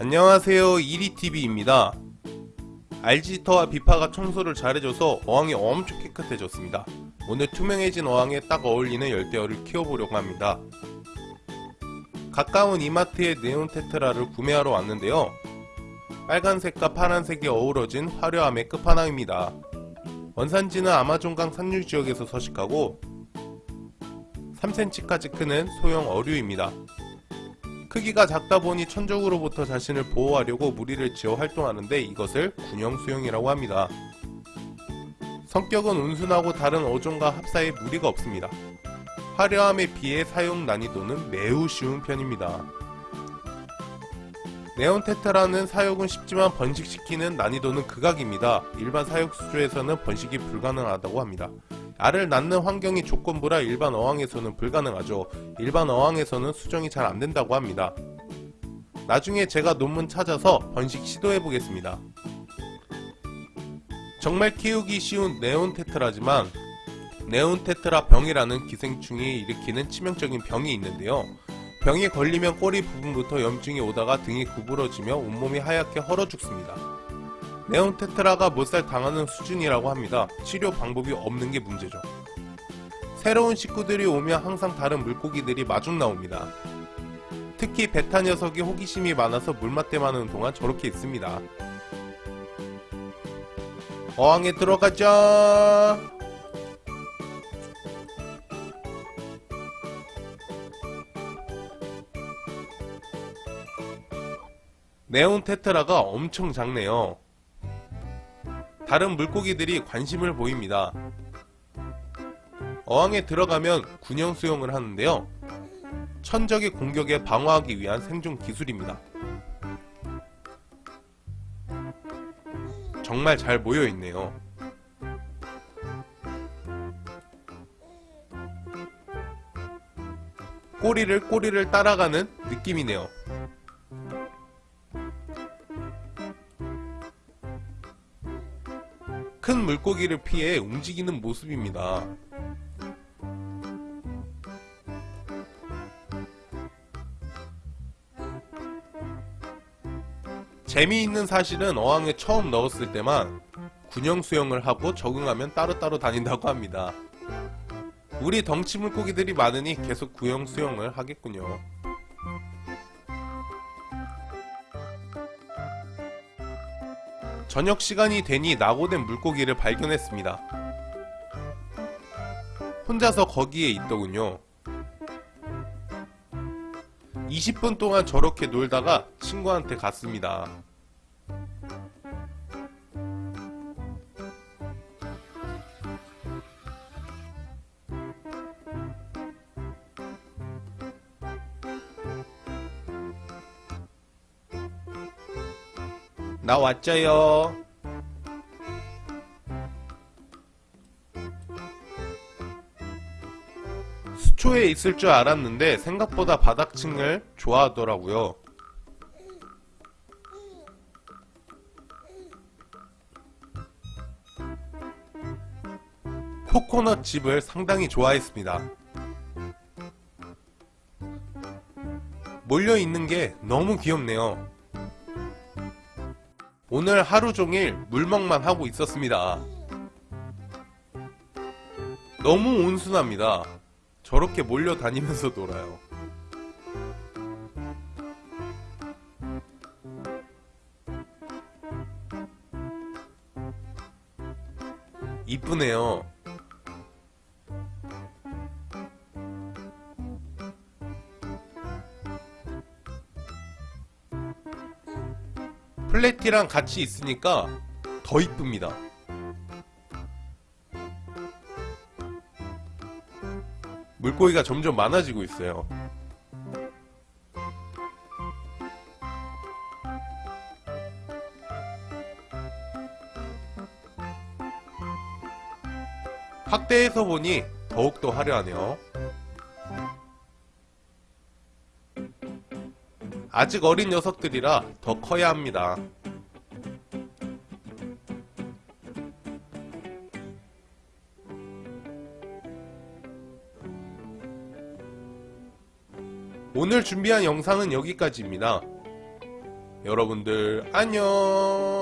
안녕하세요. 이리TV입니다. 알지터와 비파가 청소를 잘해줘서 어항이 엄청 깨끗해졌습니다. 오늘 투명해진 어항에 딱 어울리는 열대어를 키워보려고 합니다. 가까운 이마트에 네온 테트라를 구매하러 왔는데요. 빨간색과 파란색이 어우러진 화려함의 끝판왕입니다. 원산지는 아마존강 산유지역에서 서식하고 3cm까지 크는 소형 어류입니다 크기가 작다 보니 천적으로부터 자신을 보호하려고 무리를 지어 활동하는데 이것을 군형수형이라고 합니다. 성격은 온순하고 다른 어종과 합사에 무리가 없습니다. 화려함에 비해 사용 난이도는 매우 쉬운 편입니다. 네온테트라는 사육은 쉽지만 번식시키는 난이도는 극악입니다. 일반 사육 수조에서는 번식이 불가능하다고 합니다. 알을 낳는 환경이 조건부라 일반 어항에서는 불가능하죠. 일반 어항에서는 수정이 잘 안된다고 합니다. 나중에 제가 논문 찾아서 번식 시도해보겠습니다. 정말 키우기 쉬운 네온테트라지만 네온테트라 병이라는 기생충이 일으키는 치명적인 병이 있는데요. 병에 걸리면 꼬리 부분부터 염증이 오다가 등이 구부러지며 온몸이 하얗게 헐어 죽습니다. 네온 테트라가 못살 당하는 수준이라고 합니다. 치료 방법이 없는 게 문제죠. 새로운 식구들이 오면 항상 다른 물고기들이 마중 나옵니다. 특히 베타 녀석이 호기심이 많아서 물맛대하는 동안 저렇게 있습니다. 어항에 들어가자! 네온 테트라가 엄청 작네요. 다른 물고기들이 관심을 보입니다. 어항에 들어가면 군형 수영을 하는데요. 천적의 공격에 방어하기 위한 생존 기술입니다. 정말 잘 모여있네요. 꼬리를 꼬리를 따라가는 느낌이네요. 큰 물고기를 피해 움직이는 모습입니다. 재미있는 사실은 어항에 처음 넣었을 때만 군형 수영을 하고 적응하면 따로따로 다닌다고 합니다. 우리 덩치 물고기들이 많으니 계속 구형 수영을 하겠군요. 저녁 시간이 되니 낙오된 물고기를 발견했습니다. 혼자서 거기에 있더군요. 20분 동안 저렇게 놀다가 친구한테 갔습니다. 나 왔죠요. 수초에 있을 줄 알았는데 생각보다 바닥층을 좋아하더라고요. 코코넛 집을 상당히 좋아했습니다. 몰려있는 게 너무 귀엽네요. 오늘 하루종일 물먹만 하고 있었습니다. 너무 온순합니다. 저렇게 몰려다니면서 놀아요. 이쁘네요. 플래티랑 같이 있으니까 더 이쁩니다. 물고기가 점점 많아지고 있어요. 확대해서 보니 더욱더 화려하네요. 아직 어린 녀석들이라 더 커야 합니다. 오늘 준비한 영상은 여기까지입니다. 여러분들 안녕